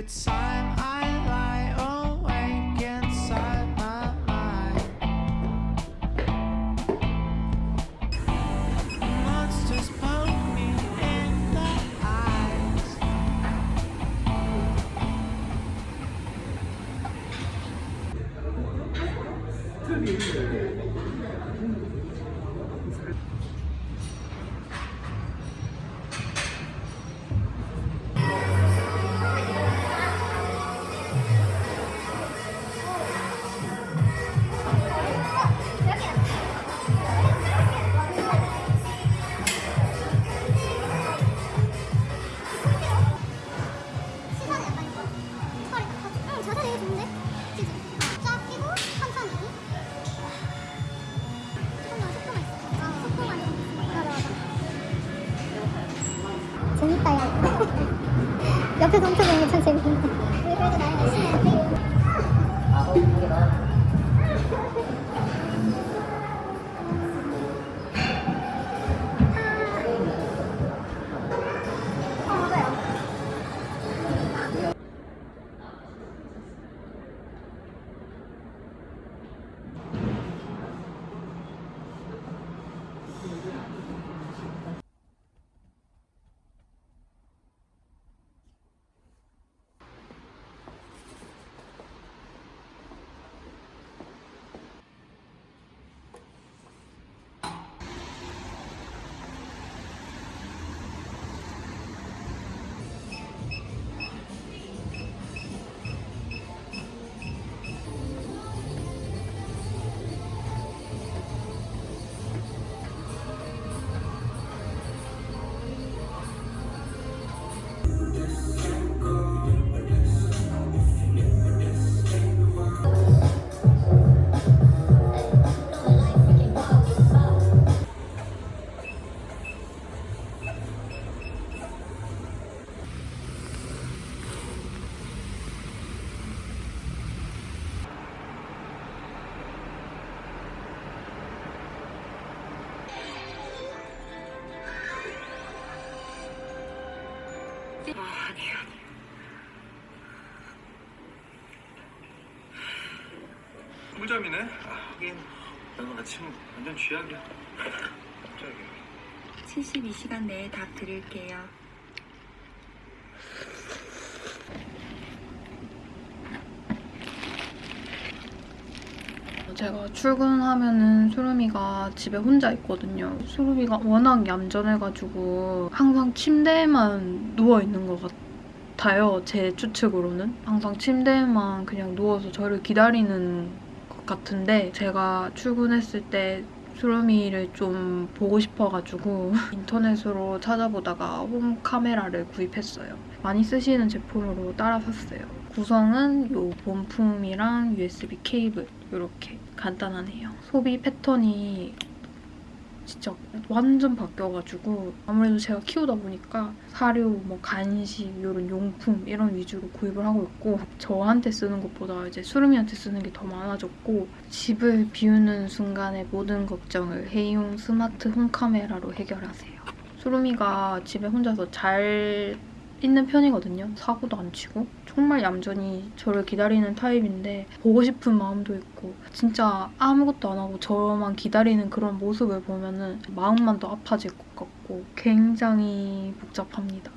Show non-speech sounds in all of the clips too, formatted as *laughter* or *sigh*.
It's time I Washington *laughs* 완전 쥐약이야. 갑자기. 72시간 내에 답 드릴게요. 제가 출근하면은 수루미가 집에 혼자 있거든요. 수루미가 워낙 얌전해가지고 항상 침대에만 누워있는 것 같아요. 제 추측으로는. 항상 침대에만 그냥 누워서 저를 기다리는 것 같은데 제가 출근했을 때 수루미를 좀 보고 싶어가지고 *laughs* 인터넷으로 찾아보다가 홈 카메라를 구입했어요. 많이 쓰시는 제품으로 따라 샀어요. 구성은 이 본품이랑 USB 케이블 이렇게 간단하네요. 소비 패턴이 진짜 완전 바뀌어가지고 아무래도 제가 키우다 보니까 사료, 뭐 간식, 이런 용품 이런 위주로 구입을 하고 있고 저한테 쓰는 것보다 이제 수루미한테 쓰는 게 더 많아졌고 집을 비우는 순간의 모든 걱정을 해이용 스마트 홈 카메라로 해결하세요. 수루미가 집에 혼자서 잘 있는 편이거든요. 사고도 안 치고. 정말 얌전히 저를 기다리는 타입인데 보고 싶은 마음도 있고 진짜 아무것도 안 하고 저만 기다리는 그런 모습을 보면 은 마음만 더 아파질 것 같고 굉장히 복잡합니다.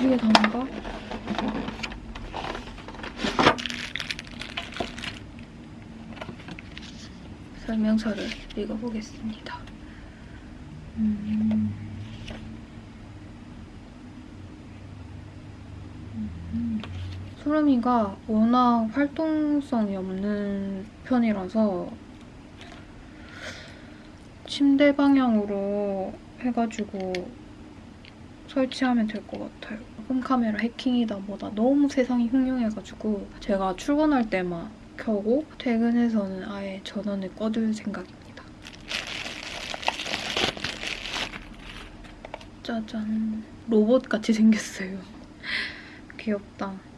이게 다인가? 설명서를 읽어보겠습니다. 음... 소름이가 워낙 활동성이 없는 편이라서 침대 방향으로 해가지고 설치하면 될 것 같아요. 홈카메라 해킹이다 뭐다 너무 세상이 흉흉해가지고 제가 출근할 때만 켜고 퇴근해서는 아예 전원을 꺼둘 생각입니다. 짜잔 로봇같이 생겼어요. *laughs* 귀엽다.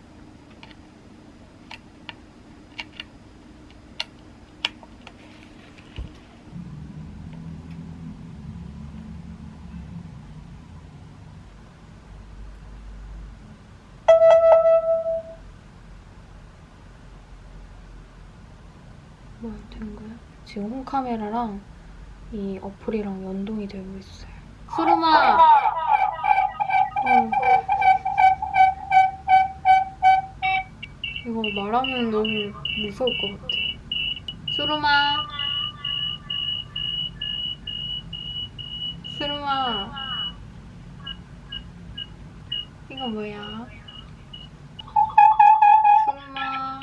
지금 홈카메라랑 이 어플이랑 연동이 되고 있어요. 수름아! 어. 이거 말하면 너무 무서울 것 같아. 수름아! 수름아! 이거 뭐야? 수름아!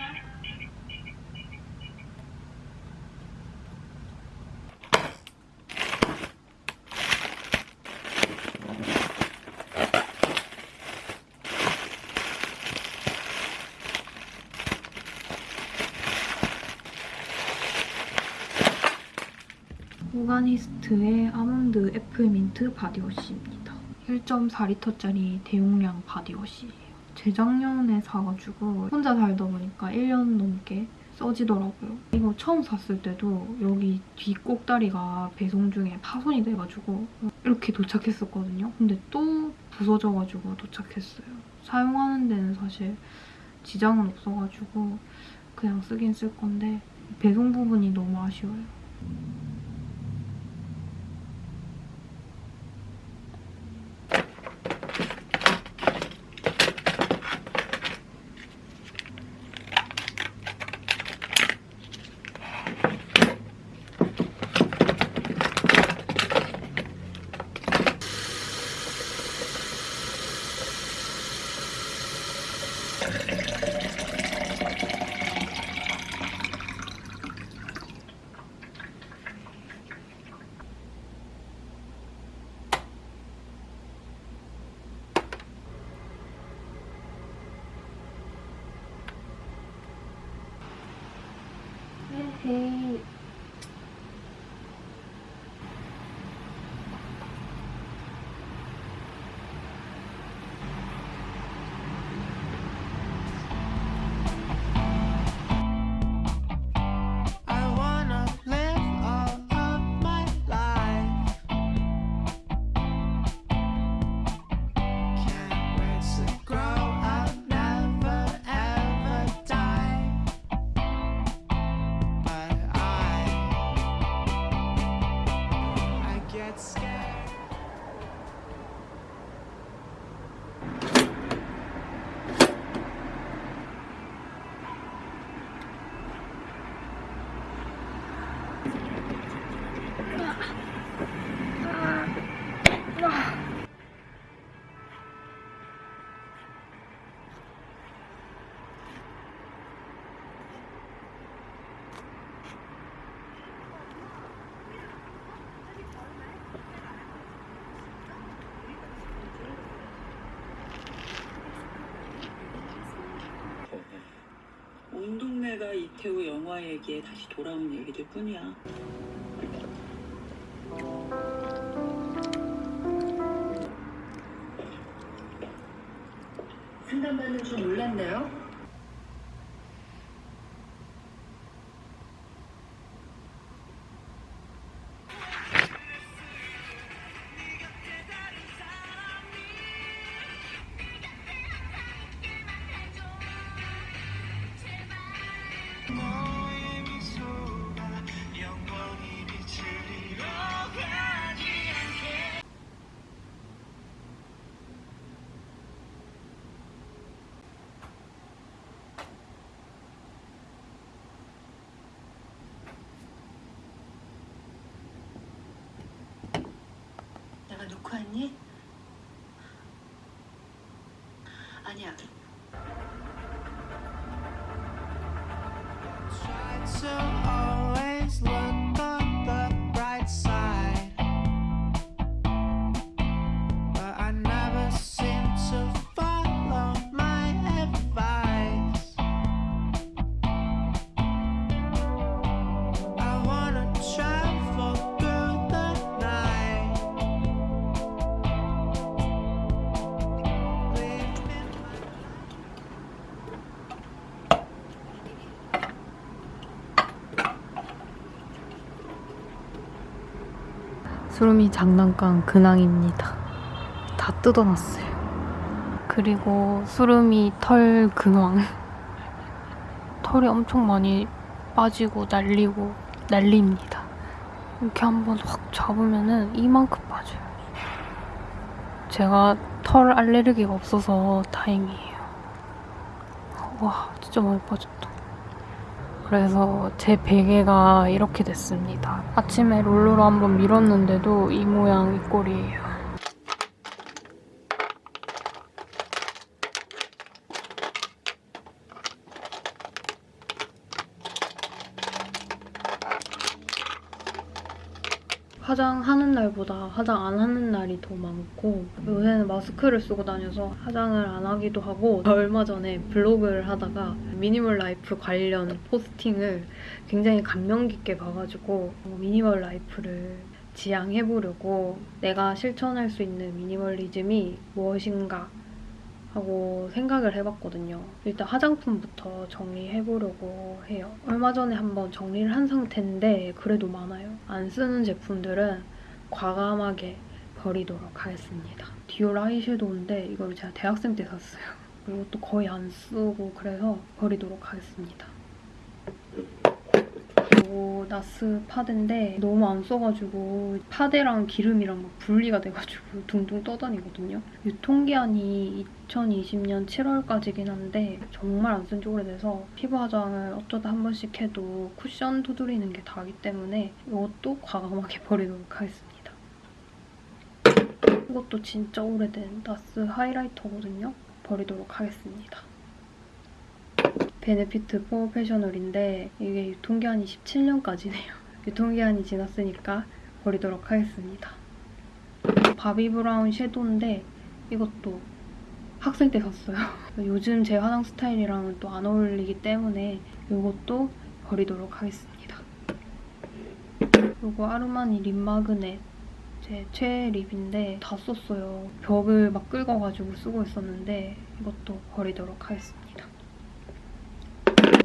오가니스트의 아몬드 애플민트 바디워시입니다. 1.4리터짜리 대용량 바디워시예요. 재작년에 사가지고 혼자 살다 보니까 1년 넘게 써지더라고요. 이거 처음 샀을 때도 여기 뒤 꼭다리가 배송 중에 파손이 돼가지고 이렇게 도착했었거든요. 근데 또 부서져가지고 도착했어요. 사용하는 데는 사실 지장은 없어가지고 그냥 쓰긴 쓸 건데 배송 부분이 너무 아쉬워요. 온 동네가 이태우 영화 얘기에 다시 돌아온 얘기들 뿐이야. 상담받는 줄 몰랐네요. 왔니? 아니야. 수름이 장난감 근황입니다. 다 뜯어놨어요. 그리고 수름이 털 근황. 털이 엄청 많이 빠지고 날리고 난리입니다. 이렇게 한번 확 잡으면은 이만큼 빠져요. 제가 털 알레르기가 없어서 다행이에요. 와, 진짜 많이 빠졌다. 그래서 제 베개가 이렇게 됐습니다. 아침에 롤러로 한번 밀었는데도 이 모양, 이 꼴이에요. 화장하는 날보다 화장 안 하는 날이 더 많고 요새는 마스크를 쓰고 다녀서 화장을 안 하기도 하고 얼마 전에 블로그를 하다가 minimal life 관련 posting을 굉장히 감명 깊게 봐가지고 어, minimal life를 지향해보려고 내가 실천할 수 있는 미니멀리즘이 무엇인가 하고 생각을 해봤거든요. 일단 화장품부터 정리해보려고 해요. 얼마 전에 한번 정리를 한 상태인데 그래도 많아요. 안 쓰는 제품들은 과감하게 버리도록 하겠습니다. 디올 아이섀도우인데 이걸 제가 대학생 때 샀어요. 그리고 또 거의 안 쓰고 그래서 버리도록 하겠습니다. 그리고 나스 파데인데 너무 안 써가지고 파데랑 기름이랑 막 분리가 돼가지고 둥둥 떠다니거든요. 유통기한이 2020년 7월까지긴 한데 정말 안 쓴 지 오래돼서 피부 화장을 어쩌다 한 번씩 해도 쿠션 두드리는 게 다기 때문에 이것도 과감하게 *laughs* 버리도록 하겠습니다. 이것도 진짜 오래된 나스 하이라이터거든요. 버리도록 하겠습니다. 베네피트 프로페셔널인데 이게 유통기한이 17년까지네요. *laughs* 유통기한이 지났으니까 버리도록 하겠습니다. 바비 브라운 섀도우인데 이것도 학생 때 샀어요. *laughs* 요즘 제 화장 스타일이랑은 또 안 어울리기 때문에 이것도 버리도록 하겠습니다. 그리고 아르마니 lip magnet 제 최애 lip인데 다 썼어요. 벽을 막 긁어가지고 쓰고 있었는데 이것도 버리도록 하겠습니다.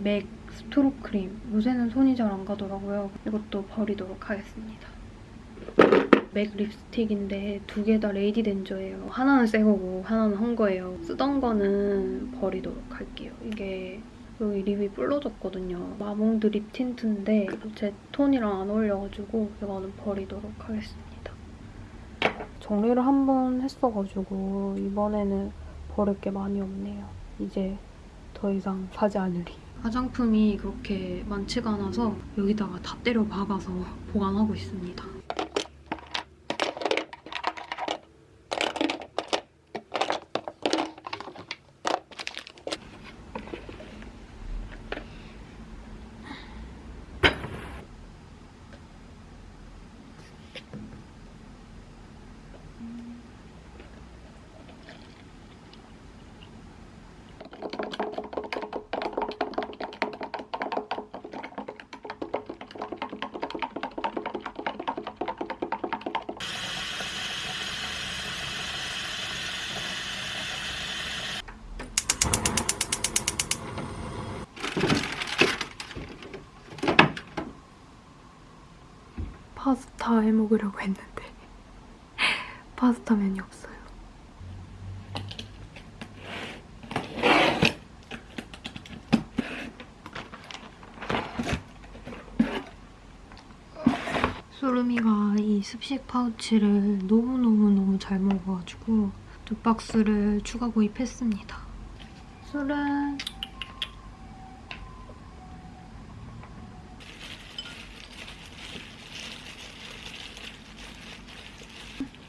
맥 strobe cream. 요새는 손이 잘 안 가더라고요. 이것도 버리도록 하겠습니다. 맥 립스틱인데 두 개 다 Lady Danger예요. 하나는 새 거고 하나는 한 거예요. 쓰던 거는 버리도록 할게요. 이게 여기 립이 불러졌거든요. 마몽드 립 틴트인데 제 톤이랑 안 어울려가지고 이거는 버리도록 하겠습니다. 정리를 한 번 했어가지고 이번에는 버릴 게 많이 없네요. 이제 더 이상 사지 않으리. 화장품이 그렇게 많지가 않아서 여기다가 다 때려 박아서 보관하고 있습니다. 파스타 면이 없어요. 소름이가 이 습식 파우치를 너무너무너무 잘 먹어가지고 두 박스를 추가 구입했습니다. 소름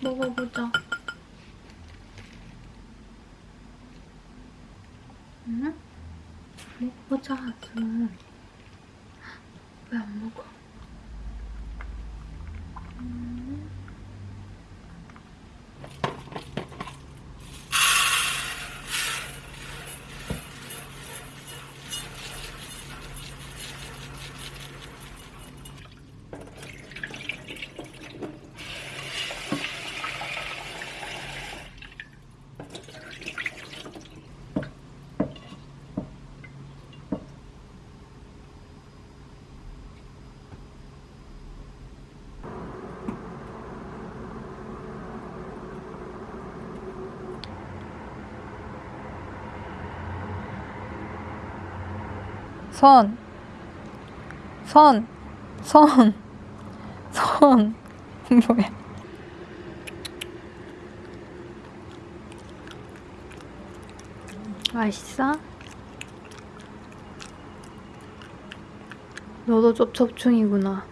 먹어보자. 응? 먹어보자, 술. 왜안 먹어? 선. 선. 선. 선. *laughs* 뭐야. 맛있어? 너도 쩝쩝충이구나.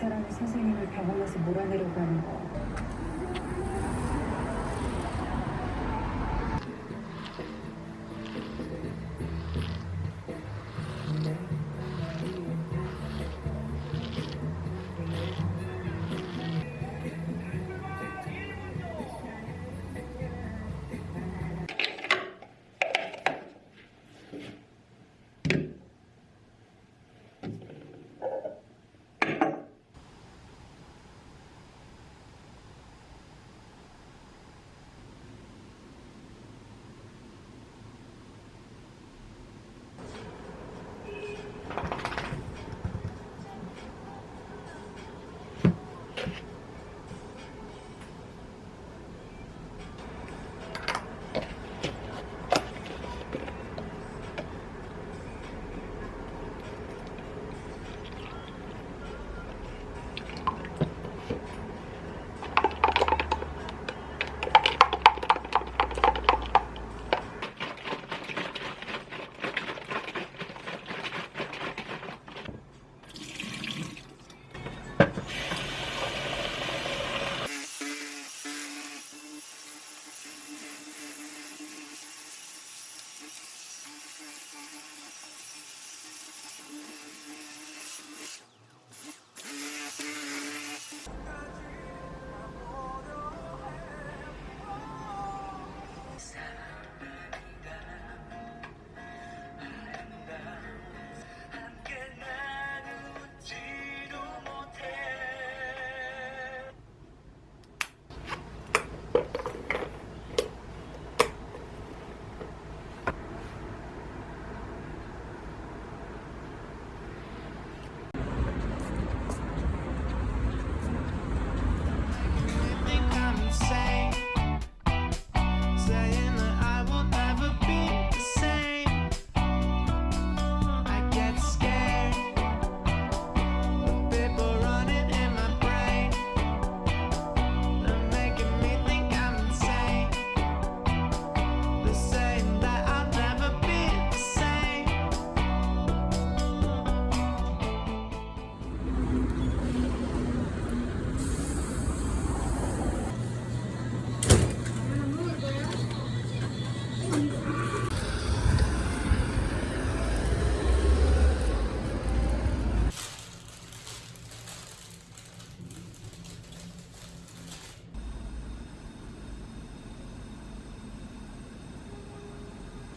사람이 선생님을 병원에서 몰아내려고 하는 거.